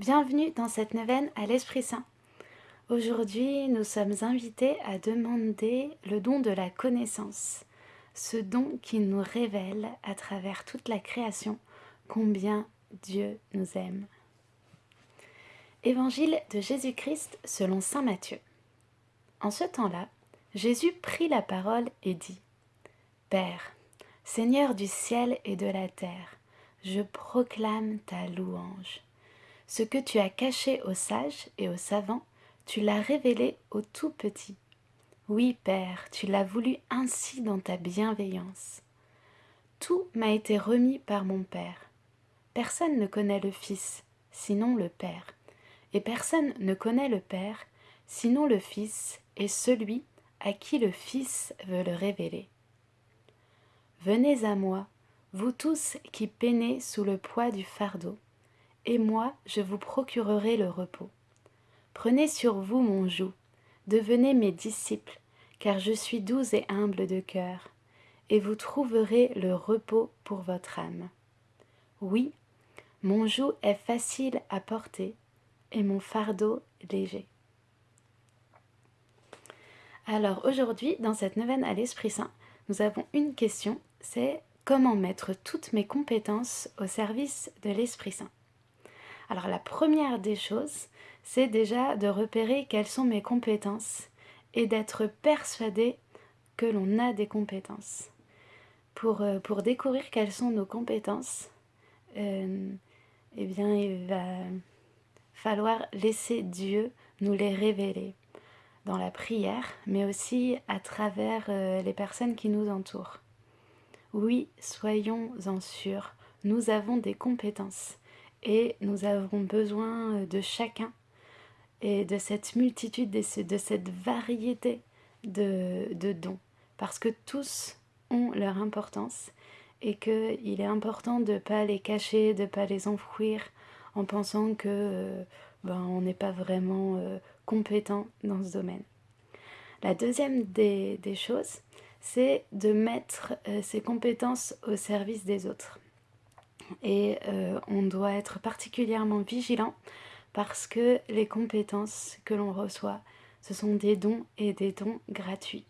Bienvenue dans cette neuvaine à l'Esprit Saint. Aujourd'hui, nous sommes invités à demander le don de la connaissance, ce don qui nous révèle à travers toute la création combien Dieu nous aime. Évangile de Jésus-Christ selon Saint Matthieu. En ce temps-là, Jésus prit la parole et dit Père, Seigneur du ciel et de la terre, je proclame ta louange. Ce que tu as caché aux sages et aux savants, tu l'as révélé aux tout petits. Oui, Père, tu l'as voulu ainsi dans ta bienveillance. Tout m'a été remis par mon Père. Personne ne connaît le Fils, sinon le Père. Et personne ne connaît le Père, sinon le Fils et celui à qui le Fils veut le révéler. Venez à moi, vous tous qui peinez sous le poids du fardeau, et moi je vous procurerai le repos. Prenez sur vous mon joug, devenez mes disciples, car je suis doux et humble de cœur, et vous trouverez le repos pour votre âme. Oui, mon joug est facile à porter, et mon fardeau léger. Alors aujourd'hui, dans cette neuvaine à l'Esprit Saint, nous avons une question, c'est comment mettre toutes mes compétences au service de l'Esprit Saint? Alors la première des choses, c'est déjà de repérer quelles sont mes compétences et d'être persuadé que l'on a des compétences. Pour, euh, découvrir quelles sont nos compétences, euh, eh bien il va falloir laisser Dieu nous les révéler dans la prière, mais aussi à travers euh, les personnes qui nous entourent. Oui, soyons-en sûrs, nous avons des compétences et nous avons besoin de chacun et de cette multitude, de cette variété de, dons, parce que tous ont leur importance et qu'il est important de ne pas les cacher, de ne pas les enfouir en pensant que euh, ben, on n'est pas vraiment euh, compétent dans ce domaine. La deuxième des, choses, c'est de mettre euh, ces compétences au service des autres et euh, on doit être particulièrement vigilant parce que les compétences que l'on reçoit, ce sont des dons et des dons gratuits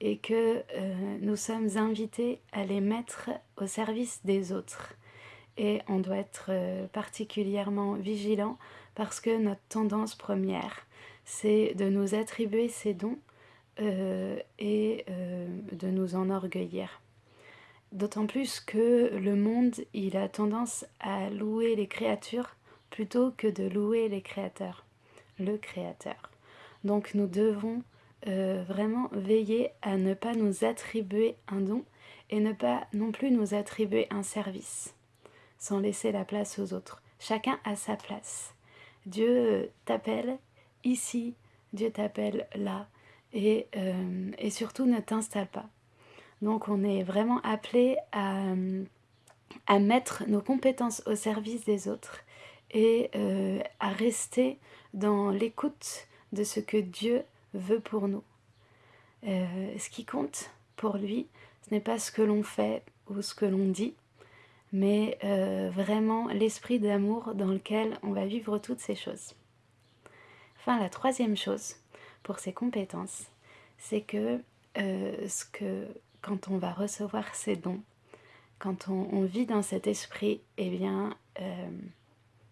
et que euh, nous sommes invités à les mettre au service des autres. Et on doit être euh, particulièrement vigilant parce que notre tendance première, c'est de nous attribuer ces dons et de nous enorgueillir. D'autant plus que le monde, il a tendance à louer les créatures plutôt que de louer les créateurs, le créateur. Donc nous devons euh, vraiment veiller à ne pas nous attribuer un don et ne pas non plus nous attribuer un service, sans laisser la place aux autres. Chacun a sa place. Dieu t'appelle ici, Dieu t'appelle là, et, euh, et surtout ne t'installe pas. Donc on est vraiment appelé à, mettre nos compétences au service des autres et euh, à rester dans l'écoute de ce que Dieu veut pour nous. Euh, ce qui compte pour lui, ce n'est pas ce que l'on fait ou ce que l'on dit, mais euh, vraiment l'esprit d'amour dans lequel on va vivre toutes ces choses. Enfin, la troisième chose pour ces compétences, c'est que ce que quand on va recevoir ces dons, quand on, vit dans cet esprit, eh bien, euh,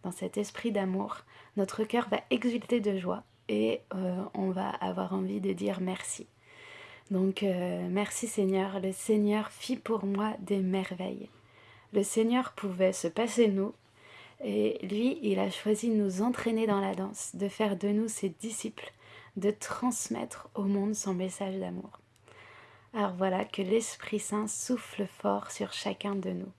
dans cet esprit d'amour, notre cœur va exulter de joie et euh, on va avoir envie de dire merci. Donc, euh, merci Seigneur, le Seigneur fit pour moi des merveilles. Le Seigneur pouvait se passer nous, et lui, il a choisi de nous entraîner dans la danse, de faire de nous ses disciples, de transmettre au monde son message d'amour. Alors voilà, que l'Esprit Saint souffle fort sur chacun de nous.